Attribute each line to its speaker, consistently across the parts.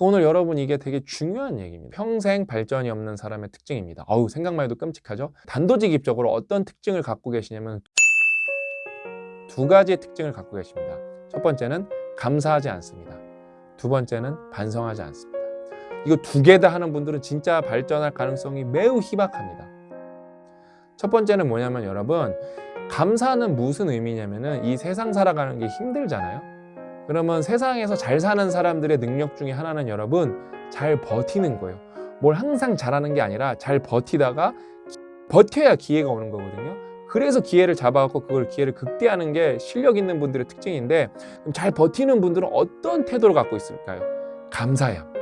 Speaker 1: 오늘 여러분 이게 되게 중요한 얘기입니다. 평생 발전이 없는 사람의 특징입니다. 어우 생각만 해도 끔찍하죠. 단도직입적으로 어떤 특징을 갖고 계시냐면 두 가지의 특징을 갖고 계십니다. 첫 번째는 감사하지 않습니다. 두 번째는 반성하지 않습니다. 이거 두 개 다 하는 분들은 진짜 발전할 가능성이 매우 희박합니다. 첫 번째는 뭐냐면 여러분 감사는 무슨 의미냐면은 이 세상 살아가는 게 힘들잖아요. 그러면 세상에서 잘 사는 사람들의 능력 중에 하나는 여러분 잘 버티는 거예요. 뭘 항상 잘하는 게 아니라 잘 버티다가 버텨야 기회가 오는 거거든요. 그래서 기회를 잡아갖고 그걸 기회를 극대화하는 게 실력 있는 분들의 특징인데 잘 버티는 분들은 어떤 태도를 갖고 있을까요? 감사해야 합니다.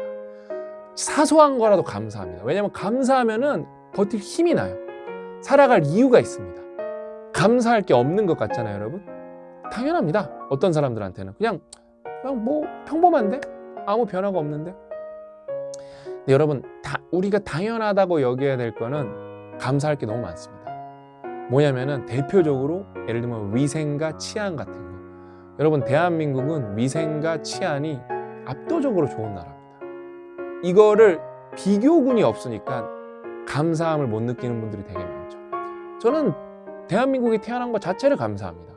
Speaker 1: 사소한 거라도 감사합니다. 왜냐하면 감사하면 은 버틸 힘이 나요. 살아갈 이유가 있습니다. 감사할 게 없는 것 같잖아요, 여러분. 당연합니다. 어떤 사람들한테는 그냥 그냥 뭐 평범한데 아무 변화가 없는데. 여러분, 다 우리가 당연하다고 여겨야 될 거는 감사할 게 너무 많습니다. 뭐냐면은 대표적으로 예를 들면 위생과 치안 같은 거. 여러분, 대한민국은 위생과 치안이 압도적으로 좋은 나라입니다. 이거를 비교군이 없으니까 감사함을 못 느끼는 분들이 되게 많죠. 저는 대한민국에 태어난 것 자체를 감사합니다.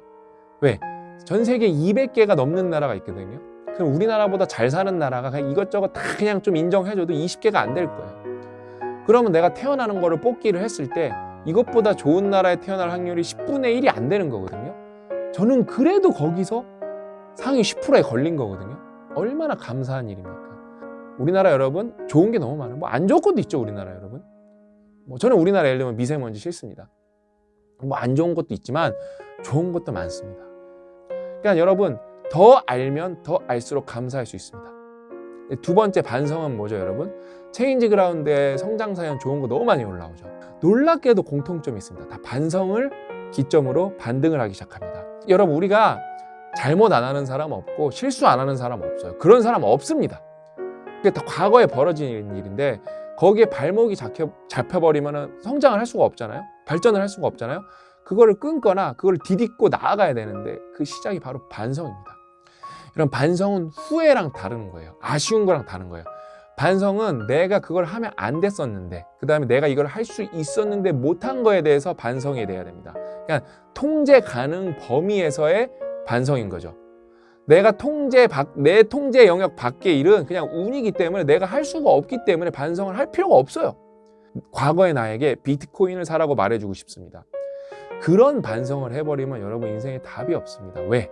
Speaker 1: 왜? 전 세계 200개가 넘는 나라가 있거든요. 그럼 우리나라보다 잘 사는 나라가 그냥 이것저것 다 그냥 좀 인정해줘도 20개가 안 될 거예요. 그러면 내가 태어나는 거를 뽑기를 했을 때 이것보다 좋은 나라에 태어날 확률이 10분의 1이 안 되는 거거든요. 저는 그래도 거기서 상위 10%에 걸린 거거든요. 얼마나 감사한 일입니까? 우리나라 여러분 좋은 게 너무 많아요. 뭐 안 좋은 것도 있죠, 우리나라 여러분. 뭐 저는 우리나라 예를 들면 미세먼지 싫습니다. 뭐 안 좋은 것도 있지만 좋은 것도 많습니다. 그러니까 여러분 더 알면 더 알수록 감사할 수 있습니다. 두 번째 반성은 뭐죠, 여러분? 체인지 그라운드에 성장 사연 좋은 거 너무 많이 올라오죠. 놀랍게도 공통점이 있습니다. 다 반성을 기점으로 반등을 하기 시작합니다. 여러분 우리가 잘못 안 하는 사람 없고 실수 안 하는 사람 없어요. 그런 사람 없습니다. 그게 다 과거에 벌어진 일인데 거기에 발목이 잡혀, 잡혀버리면 성장을 할 수가 없잖아요. 발전을 할 수가 없잖아요. 그거를 끊거나 그걸 디딛고 나아가야 되는데 그 시작이 바로 반성입니다. 이런 반성은 후회랑 다른 거예요. 아쉬운 거랑 다른 거예요. 반성은 내가 그걸 하면 안 됐었는데 그 다음에 내가 이걸 할 수 있었는데 못한 거에 대해서 반성이 돼야 됩니다. 그러니까 통제 가능 범위에서의 반성인 거죠. 내가 통제 밖, 내 통제 영역 밖의 일은 그냥 운이기 때문에 내가 할 수가 없기 때문에 반성을 할 필요가 없어요. 과거의 나에게 비트코인을 사라고 말해주고 싶습니다. 그런 반성을 해버리면 여러분 인생에 답이 없습니다. 왜?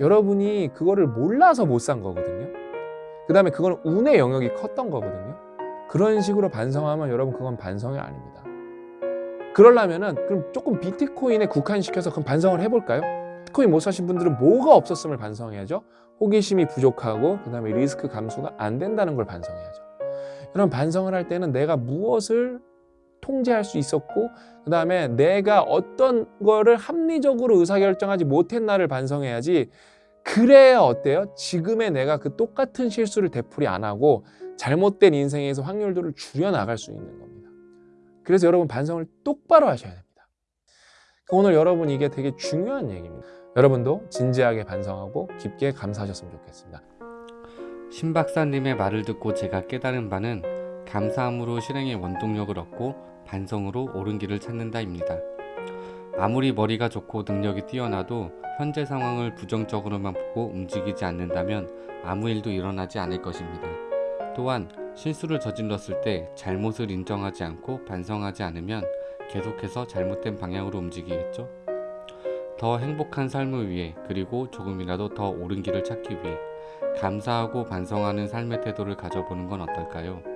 Speaker 1: 여러분이 그거를 몰라서 못 산 거거든요. 그 다음에 그건 운의 영역이 컸던 거거든요. 그런 식으로 반성하면 여러분 그건 반성이 아닙니다. 그러려면은 그럼 조금 비트코인에 국한시켜서 그럼 반성을 해볼까요? 비트코인 못 사신 분들은 뭐가 없었음을 반성해야죠. 호기심이 부족하고 그 다음에 리스크 감소가 안 된다는 걸 반성해야죠. 그럼 반성을 할 때는 내가 무엇을 통제할 수 있었고 그 다음에 내가 어떤 거를 합리적으로 의사결정하지 못했나를 반성해야지 그래야 어때요? 지금의 내가 그 똑같은 실수를 되풀이 안 하고 잘못된 인생에서 확률들을 줄여나갈 수 있는 겁니다. 그래서 여러분 반성을 똑바로 하셔야 됩니다. 오늘 여러분 이게 되게 중요한 얘기입니다. 여러분도 진지하게 반성하고 깊게 감사하셨으면 좋겠습니다.
Speaker 2: 신 박사님의 말을 듣고 제가 깨달은 바는 감사함으로 실행의 원동력을 얻고 반성으로 옳은 길을 찾는다입니다. 아무리 머리가 좋고 능력이 뛰어나도 현재 상황을 부정적으로만 보고 움직이지 않는다면 아무 일도 일어나지 않을 것입니다. 또한 실수를 저질렀을 때 잘못을 인정하지 않고 반성하지 않으면 계속해서 잘못된 방향으로 움직이겠죠? 더 행복한 삶을 위해 그리고 조금이라도 더 옳은 길을 찾기 위해 감사하고 반성하는 삶의 태도를 가져보는 건 어떨까요?